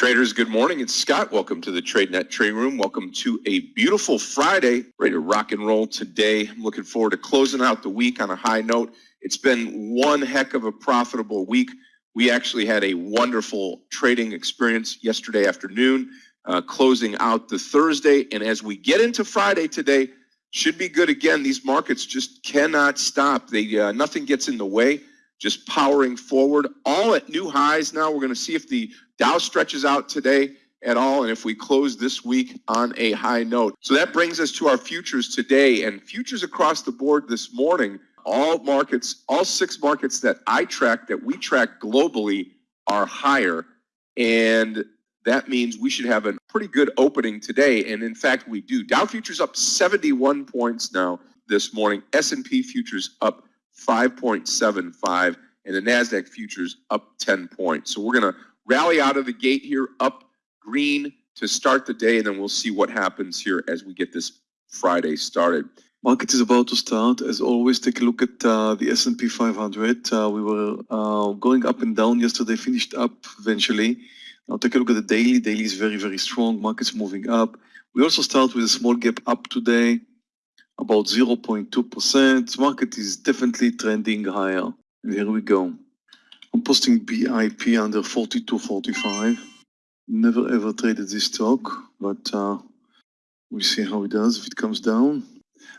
Traders, good morning. It's Scott. Welcome to the TradeNet Trading Room. Welcome to a beautiful Friday. Ready to rock and roll today. I'm looking forward to closing out the week on a high note. It's been one heck of a profitable week. We actually had a wonderful trading experience yesterday afternoon, uh, closing out the Thursday. And as we get into Friday today, should be good again. These markets just cannot stop. They uh, nothing gets in the way just powering forward, all at new highs now. We're going to see if the Dow stretches out today at all and if we close this week on a high note. So that brings us to our futures today and futures across the board this morning. All markets, all six markets that I track, that we track globally, are higher. And that means we should have a pretty good opening today. And in fact, we do. Dow futures up 71 points now this morning. S&P futures up 5.75, and the NASDAQ futures up 10 points. So we're going to rally out of the gate here, up green to start the day, and then we'll see what happens here as we get this Friday started. Market is about to start. As always, take a look at uh, the S&P 500. Uh, we were uh, going up and down yesterday, finished up eventually. Now take a look at the daily. Daily is very, very strong. Market's moving up. We also start with a small gap up today about 0.2%. Market is definitely trending higher. And here we go. I'm posting BIP under 42.45. Never ever traded this stock, but uh, we'll see how it does if it comes down.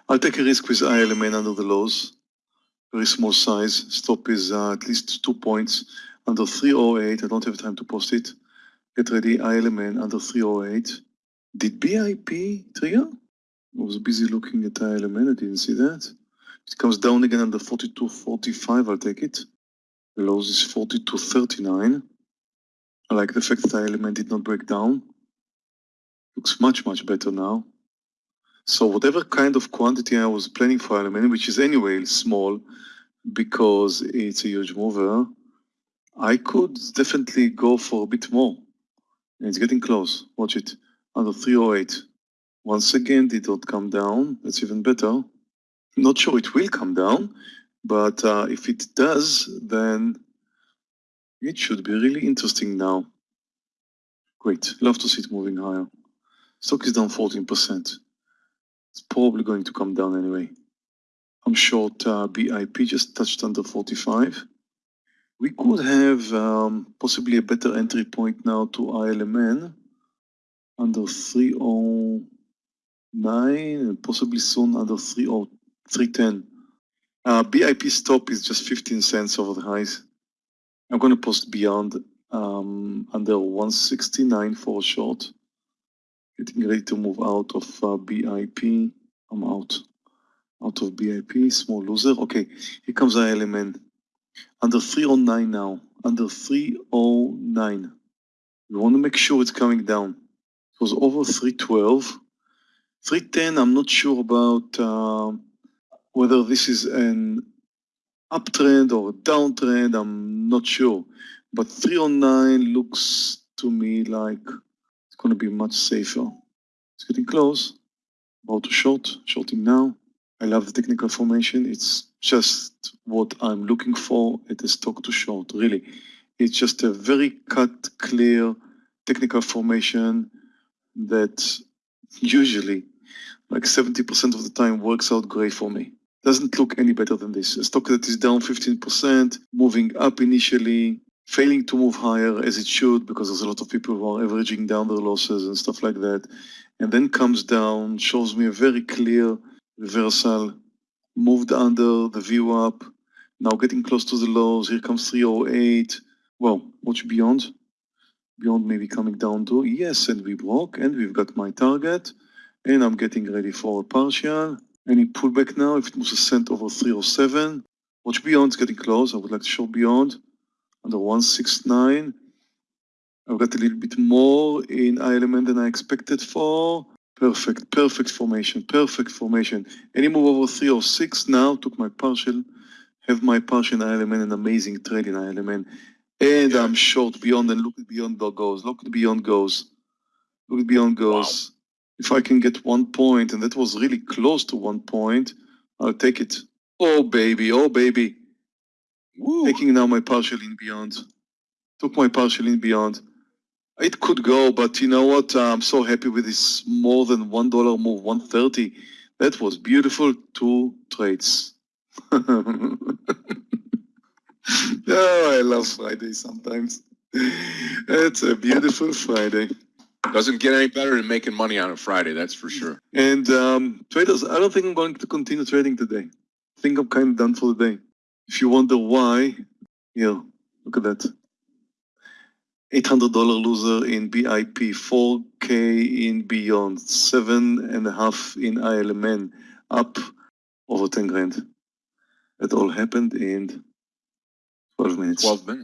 I'll take a risk with ILMN under the lows. Very small size. Stop is uh, at least two points under 308. I don't have time to post it. Get ready. ILMN under 308. Did BIP trigger? I was busy looking at ILMN, I didn't see that. It comes down again under 42.45, I'll take it. Lows is 42.39. I like the fact that the element did not break down. Looks much, much better now. So whatever kind of quantity I was planning for element, which is anyway small because it's a huge mover, I could definitely go for a bit more. And it's getting close. Watch it. Under 308. Once again, did not come down. That's even better. Not sure it will come down, but uh, if it does, then it should be really interesting now. Great. Love to see it moving higher. Stock is down 14%. It's probably going to come down anyway. I'm short uh, BIP, just touched under 45. We could have um, possibly a better entry point now to ILMN under 30 nine and possibly soon under three or three ten. Uh, BIP stop is just 15 cents over the highs. I'm going to post beyond um, under 169 for short. Getting ready to move out of uh, BIP. I'm out. Out of BIP, small loser. Okay, here comes the element Under 309 now. Under 309. We want to make sure it's coming down. It was over 312. 310, I'm not sure about uh, whether this is an uptrend or downtrend, I'm not sure. But 309 looks to me like it's going to be much safer. It's getting close. About to short, shorting now. I love the technical formation. It's just what I'm looking for at a stock to short, really. It's just a very cut, clear technical formation that usually like 70% of the time works out great for me. Doesn't look any better than this. A stock that is down 15%, moving up initially, failing to move higher as it should because there's a lot of people who are averaging down their losses and stuff like that. And then comes down, shows me a very clear reversal, moved under the VWAP, now getting close to the lows. Here comes 308. Well, watch beyond. Beyond maybe coming down to, yes, and we broke, and we've got my target and I'm getting ready for a partial. Any pullback now, if it moves a cent over 307. Watch beyond, it's getting close. I would like to show beyond under 169. I've got a little bit more in ILMN than I expected for. Perfect, perfect formation, perfect formation. Any move over 306 now, took my partial, have my partial ILMN, an amazing trade in ILMN. And I'm short beyond, and look at beyond goes. Look at beyond goes. Look at beyond goes. Wow. If I can get one point, and that was really close to one point, I'll take it. Oh, baby, oh, baby. Woo. Taking now my partial in beyond. Took my partial in beyond. It could go, but you know what? I'm so happy with this more than one dollar move, one thirty. That was beautiful. Two trades. oh, I love Friday sometimes. It's a beautiful Friday. Doesn't get any better than making money on a Friday, that's for sure. And um, traders, I don't think I'm going to continue trading today. I think I'm kind of done for the day. If you wonder why, here, look at that. $800 loser in BIP, 4K in Beyond, seven and a half in ILMN, up over 10 grand. It all happened in 12 minutes. Twelve minutes.